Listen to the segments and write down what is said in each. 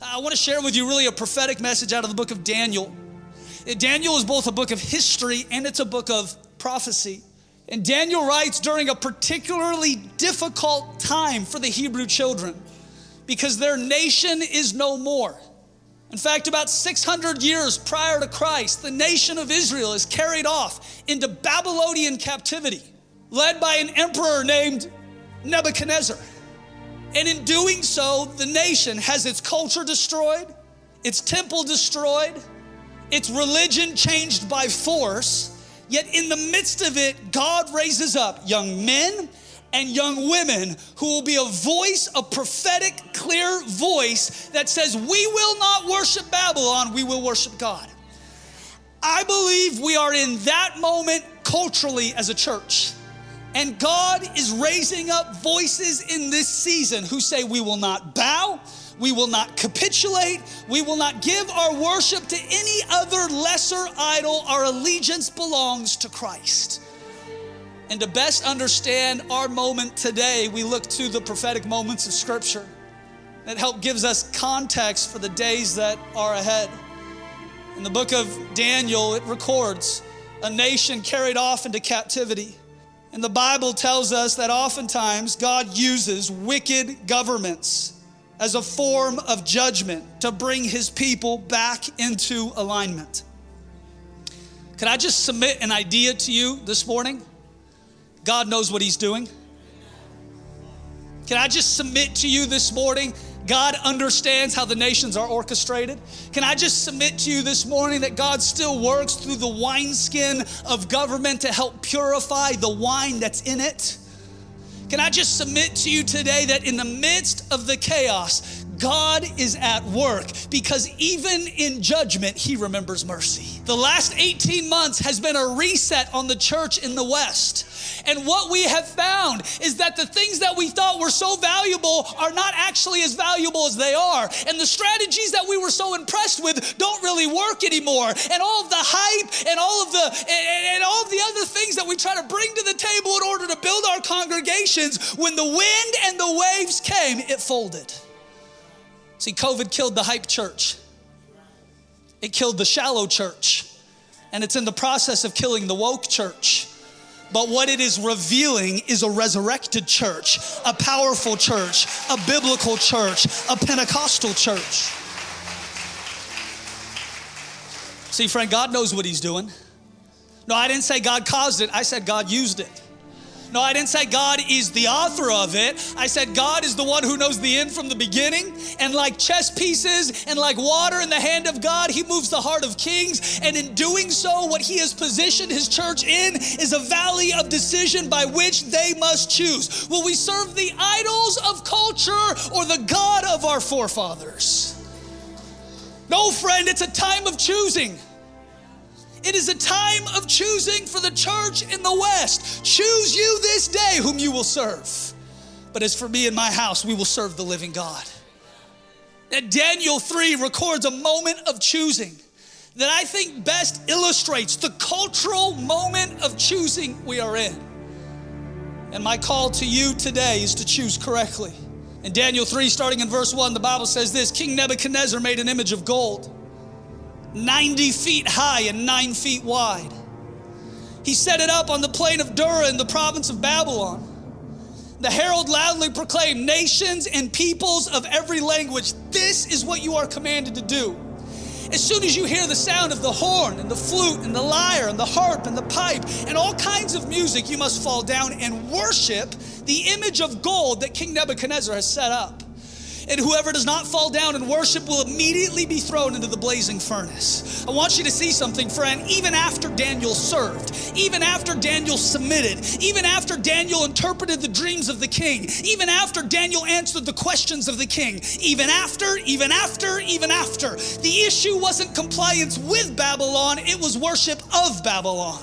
I want to share with you really a prophetic message out of the book of Daniel. Uh, Daniel is both a book of history and it's a book of prophecy. And Daniel writes during a particularly difficult time for the Hebrew children because their nation is no more. In fact, about 600 years prior to Christ, the nation of Israel is carried off into Babylonian captivity, led by an emperor named Nebuchadnezzar. And in doing so, the nation has its culture destroyed, its temple destroyed, its religion changed by force. Yet in the midst of it, God raises up young men and young women who will be a voice, a prophetic, clear voice that says, We will not worship Babylon, we will worship God. I believe we are in that moment culturally as a church. And God is raising up voices in this season who say, We will not bow, we will not capitulate, we will not give our worship to any other lesser idol. Our allegiance belongs to Christ. And to best understand our moment today, we look to the prophetic moments of Scripture that help gives us context for the days that are ahead. In the book of Daniel, it records a nation carried off into captivity. And the Bible tells us that oftentimes God uses wicked governments as a form of judgment to bring his people back into alignment. Could I just submit an idea to you this morning? God knows what he's doing. Can I just submit to you this morning God understands how the nations are orchestrated. Can I just submit to you this morning that God still works through the wineskin of government to help purify the wine that's in it? Can I just submit to you today that in the midst of the chaos, God is at work because even in judgment, He remembers mercy. The last 18 months has been a reset on the church in the West. And what we have found is that the things that we thought were so valuable are not actually as valuable as they are. And the strategies that we were so impressed with don't really work anymore. And all of the hype and all of the and, and all of the other things that we try to bring to the table in order to build our congregations, when the wind and the waves came, it folded. See, COVID killed the hype church. It killed the shallow church. And it's in the process of killing the woke church. But what it is revealing is a resurrected church, a powerful church, a biblical church, a Pentecostal church. See, friend, God knows what He's doing. No, I didn't say God caused it, I said God used it. No, I didn't say God is the author of it. I said God is the one who knows the end from the beginning. And like chess pieces and like water in the hand of God, He moves the heart of kings. And in doing so, what He has positioned His church in is a valley of decision by which they must choose. Will we serve the idols of culture or the God of our forefathers? No, friend, it's a time of choosing. It is a time of choosing for the church in the West. Choose you this day whom you will serve. But as for me and my house, we will serve the living God. And Daniel 3 records a moment of choosing that I think best illustrates the cultural moment of choosing we are in. And my call to you today is to choose correctly. In Daniel 3, starting in verse 1, the Bible says this King Nebuchadnezzar made an image of gold 90 feet high and nine feet wide. He set it up on the plain of Dura in the province of Babylon. The herald loudly proclaimed, Nations and peoples of every language, this is what you are commanded to do. As soon as you hear the sound of the horn and the flute and the lyre and the harp and the pipe and all kinds of music, you must fall down and worship the image of gold that King Nebuchadnezzar has set up and whoever does not fall down and worship will immediately be thrown into the blazing furnace. I want you to see something, friend. Even after Daniel served, even after Daniel submitted, even after Daniel interpreted the dreams of the king, even after Daniel answered the questions of the king, even after, even after, even after, the issue wasn't compliance with Babylon, it was worship of Babylon.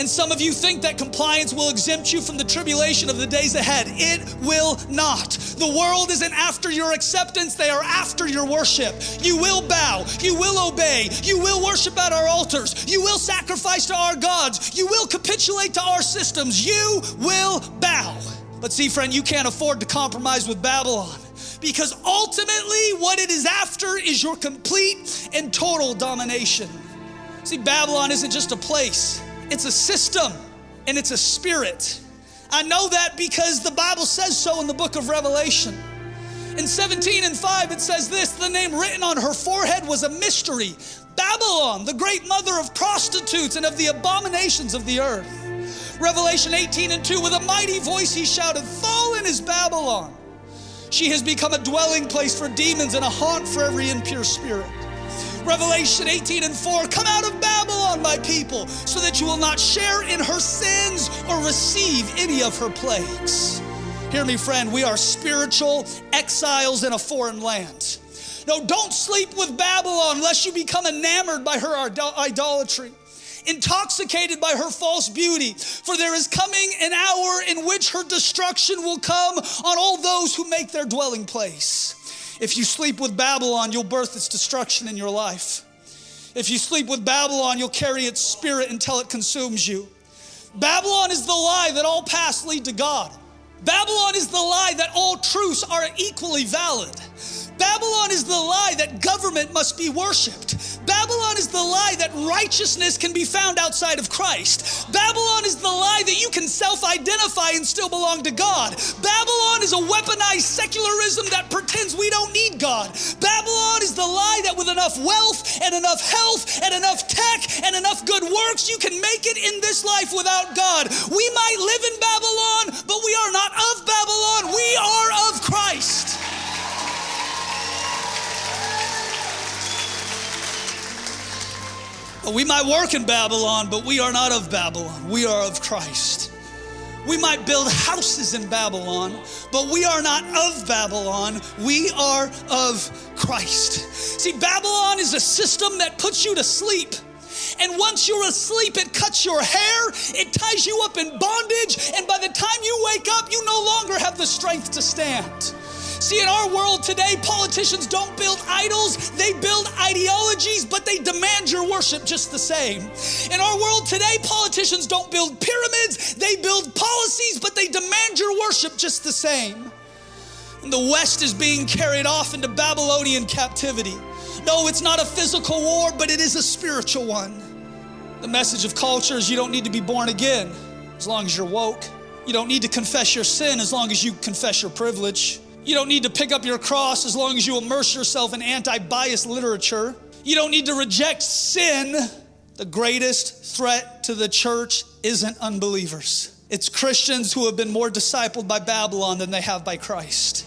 And some of you think that compliance will exempt you from the tribulation of the days ahead. It will not. The world isn't after your acceptance, they are after your worship. You will bow, you will obey, you will worship at our altars, you will sacrifice to our gods, you will capitulate to our systems, you will bow. But see, friend, you can't afford to compromise with Babylon because ultimately what it is after is your complete and total domination. See, Babylon isn't just a place, it's a system and it's a spirit. I know that because the Bible says so in the book of Revelation. In 17 and 5, it says this the name written on her forehead was a mystery Babylon, the great mother of prostitutes and of the abominations of the earth. Revelation 18 and 2, with a mighty voice he shouted, Fallen is Babylon. She has become a dwelling place for demons and a haunt for every impure spirit. Revelation 18 and 4 Come out of Babylon, my people, so that you will not share in her sins or receive any of her plagues. Hear me, friend, we are spiritual exiles in a foreign land. No, don't sleep with Babylon lest you become enamored by her idolatry intoxicated by her false beauty. For there is coming an hour in which her destruction will come on all those who make their dwelling place. If you sleep with Babylon, you'll birth its destruction in your life. If you sleep with Babylon, you'll carry its spirit until it consumes you. Babylon is the lie that all paths lead to God. Babylon is the lie that all truths are equally valid. Babylon is the lie that government must be worshiped. Babylon is the lie that righteousness can be found outside of Christ. Babylon is the lie that you can self identify and still belong to God. Babylon is a weaponized secularism that pretends we don't need God. Babylon is the lie that with enough wealth and enough health and enough tech and enough good works, you can make it in this life without God. We might live in Babylon, but we are not of Babylon, we are of Christ. We might work in Babylon, but we are not of Babylon. We are of Christ. We might build houses in Babylon, but we are not of Babylon. We are of Christ. See, Babylon is a system that puts you to sleep. And once you're asleep, it cuts your hair, it ties you up in bondage, and by the time you wake up, you no longer have the strength to stand. See, in our world today, politicians don't build idols, they build ideologies, but they demand your worship just the same. In our world today, politicians don't build pyramids, they build policies, but they demand your worship just the same. And the West is being carried off into Babylonian captivity. No, it's not a physical war, but it is a spiritual one. The message of culture is you don't need to be born again as long as you're woke. You don't need to confess your sin as long as you confess your privilege. You don't need to pick up your cross as long as you immerse yourself in anti bias literature. You don't need to reject sin. The greatest threat to the church isn't unbelievers, it's Christians who have been more discipled by Babylon than they have by Christ.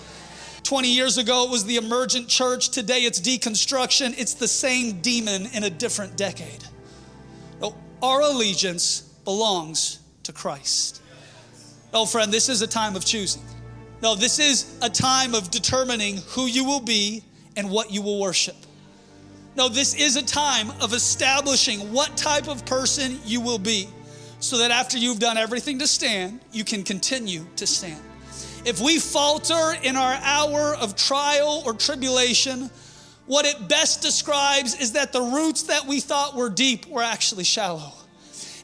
20 years ago, it was the emergent church. Today, it's deconstruction. It's the same demon in a different decade. No, our allegiance belongs to Christ. Oh, friend, this is a time of choosing. No, this is a time of determining who you will be and what you will worship. No, this is a time of establishing what type of person you will be so that after you've done everything to stand, you can continue to stand. If we falter in our hour of trial or tribulation, what it best describes is that the roots that we thought were deep were actually shallow.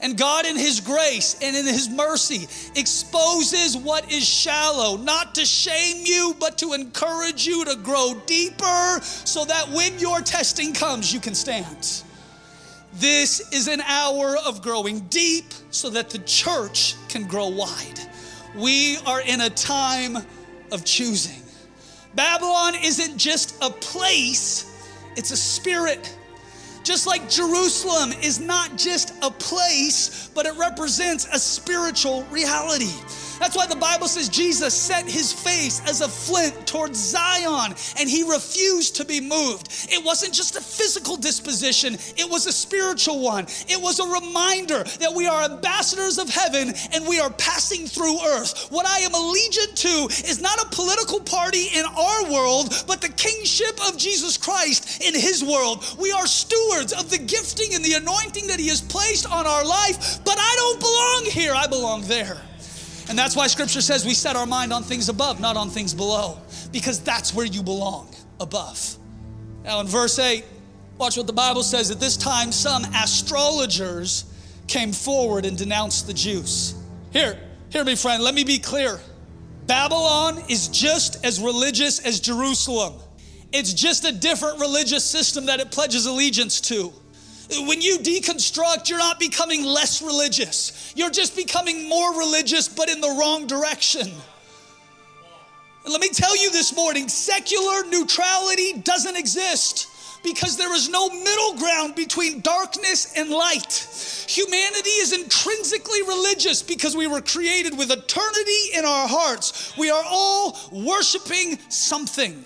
And God, in His grace and in His mercy, exposes what is shallow, not to shame you, but to encourage you to grow deeper so that when your testing comes, you can stand. This is an hour of growing deep so that the church can grow wide. We are in a time of choosing. Babylon isn't just a place, it's a spirit. Just like Jerusalem is not just a place, but it represents a spiritual reality. That's why the Bible says Jesus set his face as a flint towards Zion and he refused to be moved. It wasn't just a physical disposition, it was a spiritual one. It was a reminder that we are ambassadors of heaven and we are passing through earth. What I am allegiant to is not a political party in our world, but the kingship of Jesus Christ in his world. We are stewards of the gifting and the anointing that he has placed on our life, but I don't belong here, I belong there. And that's why scripture says we set our mind on things above, not on things below, because that's where you belong, above. Now, in verse 8, watch what the Bible says. At this time, some astrologers came forward and denounced the Jews. Here, hear me, friend, let me be clear. Babylon is just as religious as Jerusalem. It's just a different religious system that it pledges allegiance to. When you deconstruct, you're not becoming less religious. You're just becoming more religious, but in the wrong direction. And let me tell you this morning secular neutrality doesn't exist because there is no middle ground between darkness and light. Humanity is intrinsically religious because we were created with eternity in our hearts. We are all worshiping something.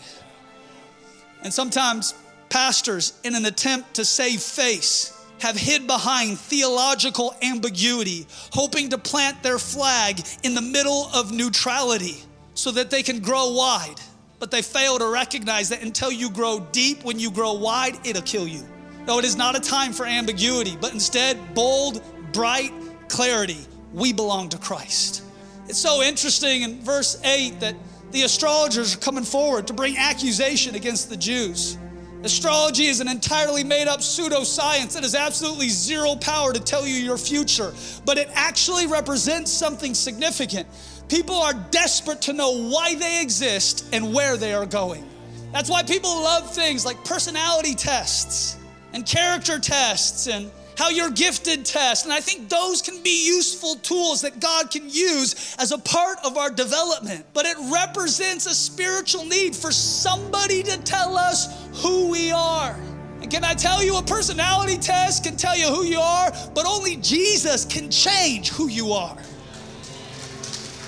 And sometimes pastors, in an attempt to save face, have hid behind theological ambiguity, hoping to plant their flag in the middle of neutrality so that they can grow wide. But they fail to recognize that until you grow deep, when you grow wide, it'll kill you. No, it is not a time for ambiguity, but instead bold, bright clarity. We belong to Christ. It's so interesting in verse 8 that the astrologers are coming forward to bring accusation against the Jews. Astrology is an entirely made up pseudoscience that has absolutely zero power to tell you your future, but it actually represents something significant. People are desperate to know why they exist and where they are going. That's why people love things like personality tests and character tests and how you're gifted test. And I think those can be useful tools that God can use as a part of our development. But it represents a spiritual need for somebody to tell us who we are. And can I tell you, a personality test can tell you who you are, but only Jesus can change who you are.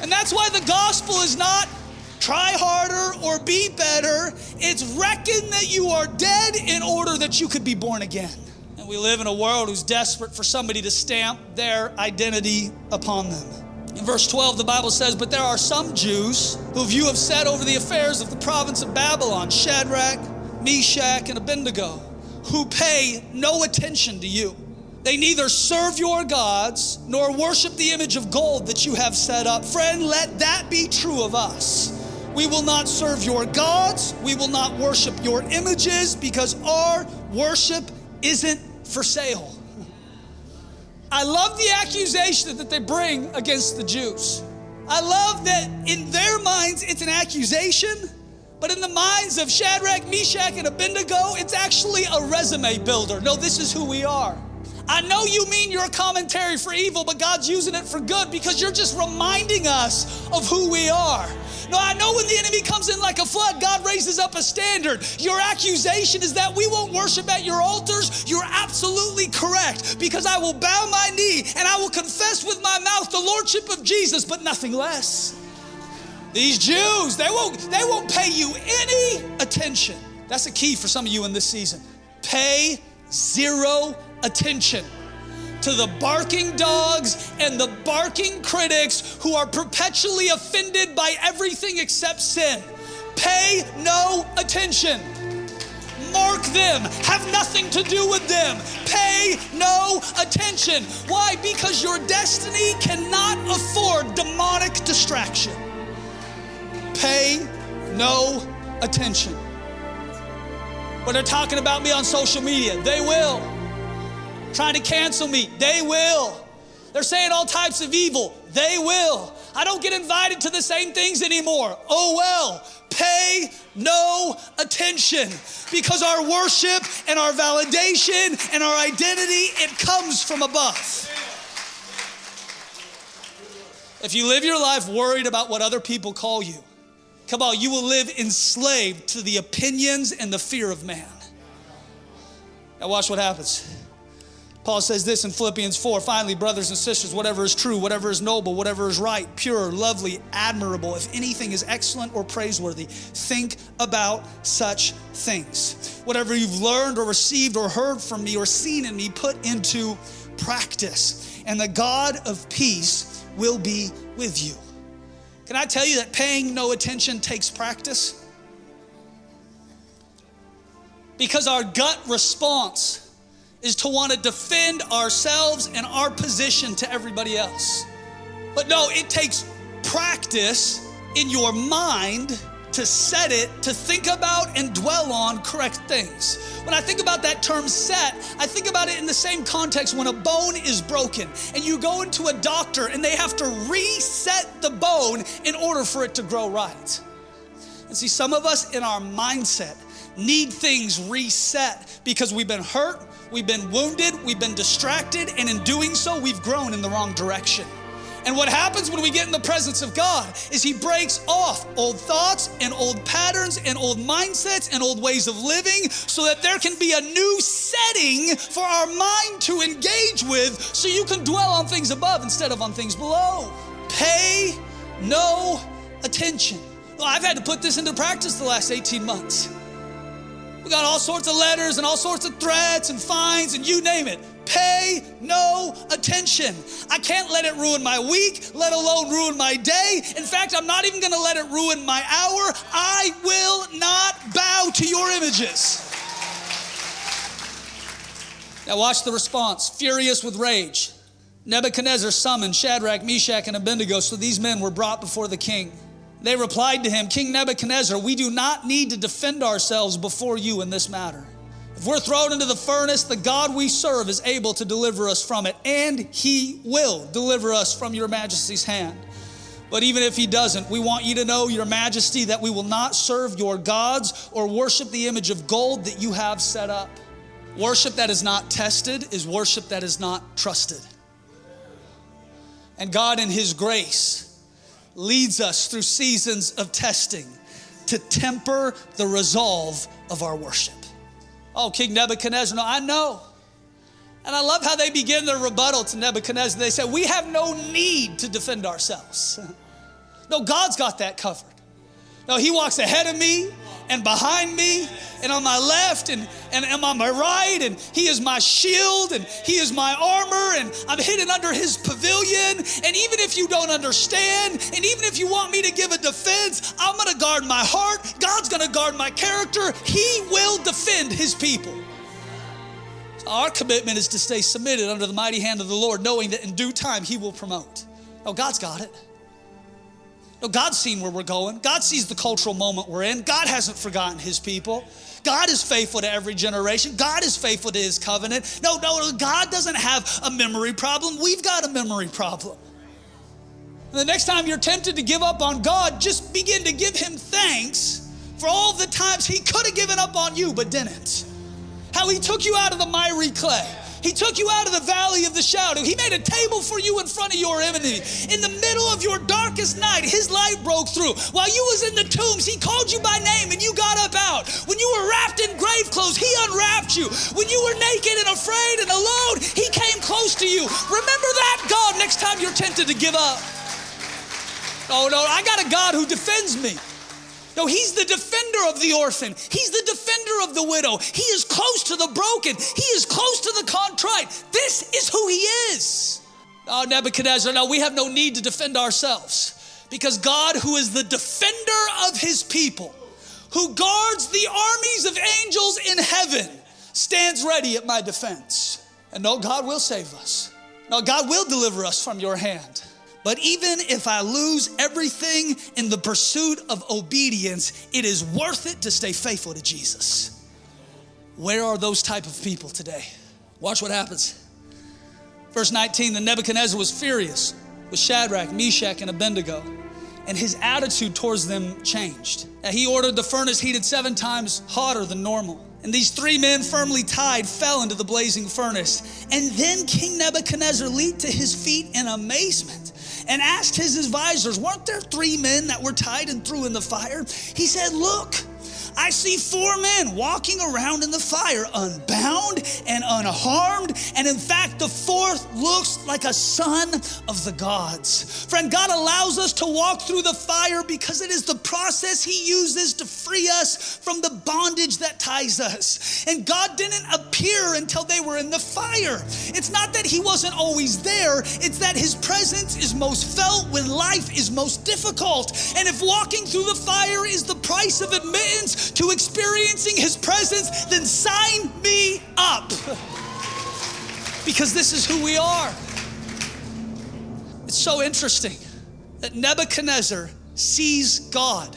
And that's why the gospel is not try harder or be better. It's reckon that you are dead in order that you could be born again. And we live in a world who's desperate for somebody to stamp their identity upon them. In verse 12, the Bible says, But there are some Jews who you have set over the affairs of the province of Babylon, Shadrach, Meshach, and Abednego, who pay no attention to you. They neither serve your gods nor worship the image of gold that you have set up. Friend, let that be true of us. We will not serve your gods, we will not worship your images because our worship isn't for sale. I love the accusation that they bring against the Jews. I love that in their minds it's an accusation, but in the minds of Shadrach, Meshach, and Abednego, it's actually a resume builder. No, this is who we are. I know you mean your commentary for evil, but God's using it for good because you're just reminding us of who we are. No, I know when the enemy comes in like a flood, God raises up a standard. Your accusation is that we won't worship at your altars. You're absolutely correct because I will bow my knee and I will confess with my mouth the lordship of Jesus, but nothing less. These Jews, they won't, they won't pay you any attention. That's a key for some of you in this season. Pay zero attention to the barking dogs and the barking critics who are perpetually offended by everything except sin. Pay no attention. Mark them, have nothing to do with them. Pay no attention. Why? Because your destiny cannot afford demonic distraction. Pay no attention. When they're talking about me on social media, they will trying to cancel me. They will. They're saying all types of evil. They will. I don't get invited to the same things anymore. Oh well. Pay no attention because our worship and our validation and our identity it comes from above. If you live your life worried about what other people call you, come on, you will live enslaved to the opinions and the fear of man. Now watch what happens. Paul says this in Philippians 4 finally, brothers and sisters, whatever is true, whatever is noble, whatever is right, pure, lovely, admirable, if anything is excellent or praiseworthy, think about such things. Whatever you've learned or received or heard from me or seen in me, put into practice, and the God of peace will be with you. Can I tell you that paying no attention takes practice? Because our gut response is to want to defend ourselves and our position to everybody else. But no, it takes practice in your mind to set it, to think about and dwell on correct things. When I think about that term set, I think about it in the same context when a bone is broken and you go into a doctor and they have to reset the bone in order for it to grow right. And see, some of us in our mindset need things reset because we've been hurt, we've been wounded, we've been distracted, and in doing so, we've grown in the wrong direction. And what happens when we get in the presence of God is He breaks off old thoughts and old patterns and old mindsets and old ways of living so that there can be a new setting for our mind to engage with so you can dwell on things above instead of on things below. Pay no attention. Well, I've had to put this into practice the last 18 months. We got all sorts of letters and all sorts of threats and fines and you name it. Pay no attention. I can't let it ruin my week, let alone ruin my day. In fact, I'm not even gonna let it ruin my hour. I will not bow to your images. Now, watch the response. Furious with rage, Nebuchadnezzar summoned Shadrach, Meshach, and Abednego, so these men were brought before the king. They replied to him, King Nebuchadnezzar, we do not need to defend ourselves before you in this matter. If we're thrown into the furnace, the God we serve is able to deliver us from it, and he will deliver us from your majesty's hand. But even if he doesn't, we want you to know, your majesty, that we will not serve your gods or worship the image of gold that you have set up. Worship that is not tested is worship that is not trusted. And God, in his grace, leads us through seasons of testing to temper the resolve of our worship. Oh, King Nebuchadnezzar, no, I know. And I love how they begin their rebuttal to Nebuchadnezzar. They say, We have no need to defend ourselves. No, God's got that covered. No, He walks ahead of me and behind me and on my left and, and, and on my right, and He is my shield and He is my armor, and I'm hidden under His pavilion. And even if you don't understand, and even if you want me to give a defense, I'm gonna guard my heart. God's gonna guard my character. He will defend His people. So our commitment is to stay submitted under the mighty hand of the Lord, knowing that in due time He will promote. Oh, God's got it. No, God's seen where we're going. God sees the cultural moment we're in. God hasn't forgotten his people. God is faithful to every generation. God is faithful to his covenant. No, no, God doesn't have a memory problem. We've got a memory problem. And the next time you're tempted to give up on God, just begin to give him thanks for all the times he could have given up on you but didn't. How he took you out of the miry clay he took you out of the valley of the shadow. He made a table for you in front of your enemy. In the middle of your darkest night, his light broke through. While you was in the tombs, he called you by name and you got up out. When you were wrapped in grave clothes, he unwrapped you. When you were naked and afraid and alone, he came close to you. Remember that God next time you're tempted to give up. Oh no, I got a God who defends me. No, he's the defender of the orphan. He's the defender of the widow. He is close to the broken. He is close to the contrite. This is who he is. Oh, Nebuchadnezzar, now we have no need to defend ourselves because God, who is the defender of his people, who guards the armies of angels in heaven, stands ready at my defense. And no, God will save us. No, God will deliver us from your hand. But even if I lose everything in the pursuit of obedience, it is worth it to stay faithful to Jesus. Where are those type of people today? Watch what happens. Verse 19, the Nebuchadnezzar was furious with Shadrach, Meshach, and Abednego, and his attitude towards them changed. He ordered the furnace heated seven times hotter than normal. And these three men, firmly tied, fell into the blazing furnace. And then King Nebuchadnezzar leaped to his feet in amazement and asked his advisors, Weren't there three men that were tied and threw in the fire? He said, Look, I see four men walking around in the fire, unbound and unharmed. And in fact, the fourth looks like a son of the gods. Friend, God allows us to walk through the fire because it is the process He uses to free us from the bondage that ties us. And God didn't appear until they were in the fire. It's not that He wasn't always there, it's that His presence is most felt when life is most difficult. And if walking through the fire is the price of admittance, to experiencing His presence, then sign me up. because this is who we are. It's so interesting that Nebuchadnezzar sees God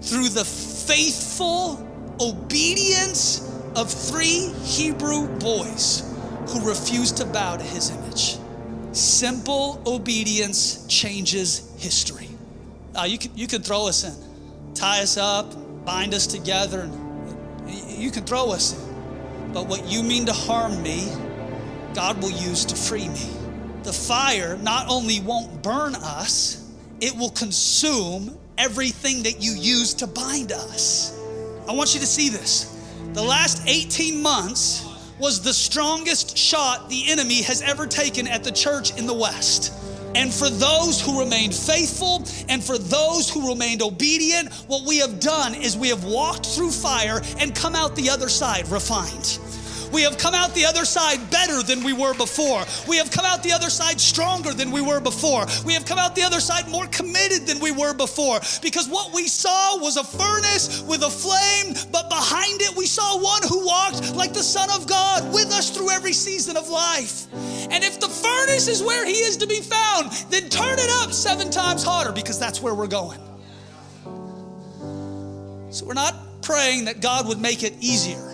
through the faithful obedience of three Hebrew boys who refused to bow to his image. Simple obedience changes history. Uh, you, can, you can throw us in, tie us up, bind us together, and you can throw us in. But what you mean to harm me, God will use to free me. The fire not only won't burn us, it will consume everything that you use to bind us. I want you to see this. The last 18 months was the strongest shot the enemy has ever taken at the church in the West. And for those who remained faithful and for those who remained obedient, what we have done is we have walked through fire and come out the other side refined. We have come out the other side better than we were before. We have come out the other side stronger than we were before. We have come out the other side more committed than we were before because what we saw was a furnace with a flame, but behind it we saw one who walked like the Son of God with us through every season of life. And if the furnace is where he is to be found, then turn it up seven times harder because that's where we're going. So we're not praying that God would make it easier.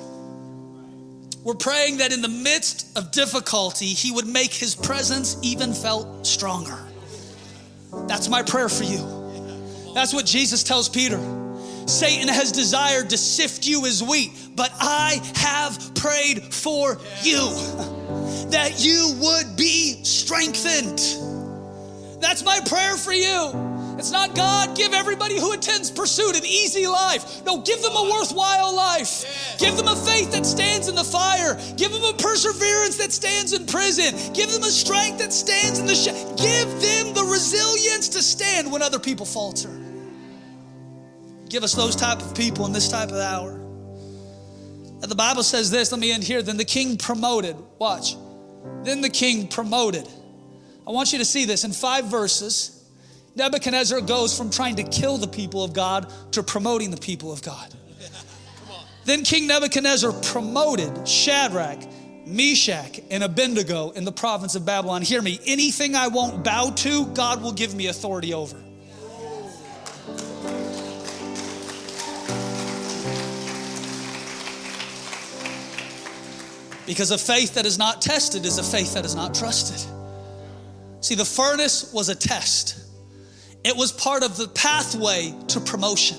We're praying that in the midst of difficulty, He would make His presence even felt stronger. That's my prayer for you. That's what Jesus tells Peter. Satan has desired to sift you as wheat, but I have prayed for you that you would be strengthened. That's my prayer for you. It's not God, give everybody who attends Pursuit an easy life. No, give them a worthwhile life. Give them a faith that stands in the fire. Give them a perseverance that stands in prison. Give them a strength that stands in the sh- Give them the resilience to stand when other people falter. Give us those type of people in this type of hour. And the Bible says this, let me end here. Then the king promoted, watch. Then the king promoted. I want you to see this in five verses. Nebuchadnezzar goes from trying to kill the people of God to promoting the people of God. Then King Nebuchadnezzar promoted Shadrach, Meshach, and Abednego in the province of Babylon. Hear me, anything I won't bow to, God will give me authority over. Because a faith that is not tested is a faith that is not trusted. See, the furnace was a test. It was part of the pathway to promotion.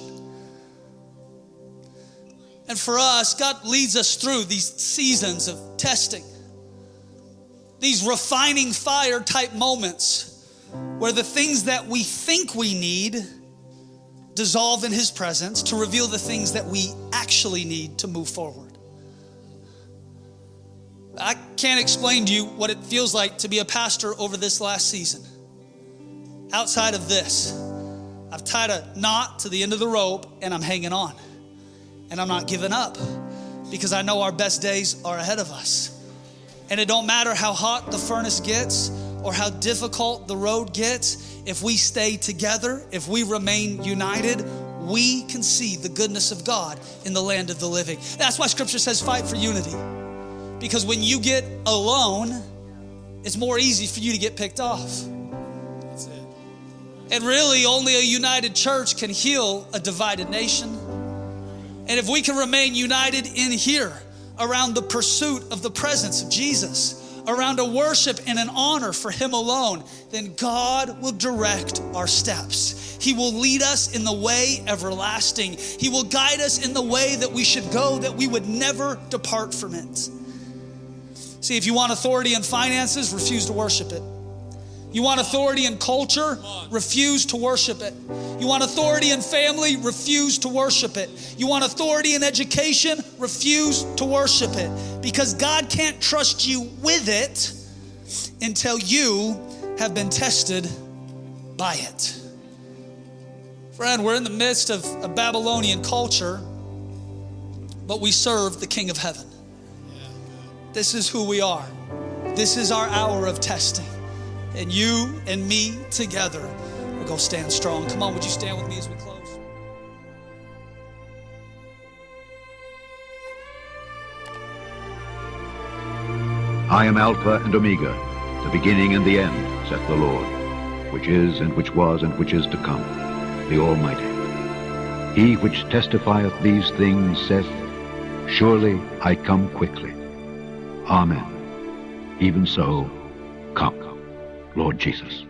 And for us, God leads us through these seasons of testing, these refining fire type moments where the things that we think we need dissolve in His presence to reveal the things that we actually need to move forward. I can't explain to you what it feels like to be a pastor over this last season outside of this. I've tied a knot to the end of the rope and I'm hanging on. And I'm not giving up because I know our best days are ahead of us. And it don't matter how hot the furnace gets or how difficult the road gets, if we stay together, if we remain united, we can see the goodness of God in the land of the living. That's why scripture says fight for unity. Because when you get alone, it's more easy for you to get picked off. And really, only a united church can heal a divided nation. And if we can remain united in here around the pursuit of the presence of Jesus, around a worship and an honor for Him alone, then God will direct our steps. He will lead us in the way everlasting. He will guide us in the way that we should go, that we would never depart from it. See, if you want authority in finances, refuse to worship it. You want authority in culture? Refuse to worship it. You want authority in family? Refuse to worship it. You want authority in education? Refuse to worship it. Because God can't trust you with it until you have been tested by it. Friend, we're in the midst of a Babylonian culture, but we serve the King of Heaven. This is who we are. This is our hour of testing and you and me together will go stand strong. Come on, would you stand with me as we close? I am Alpha and Omega, the beginning and the end, saith the Lord, which is and which was and which is to come, the Almighty. He which testifieth these things saith, Surely I come quickly. Amen. Even so, Lord Jesus.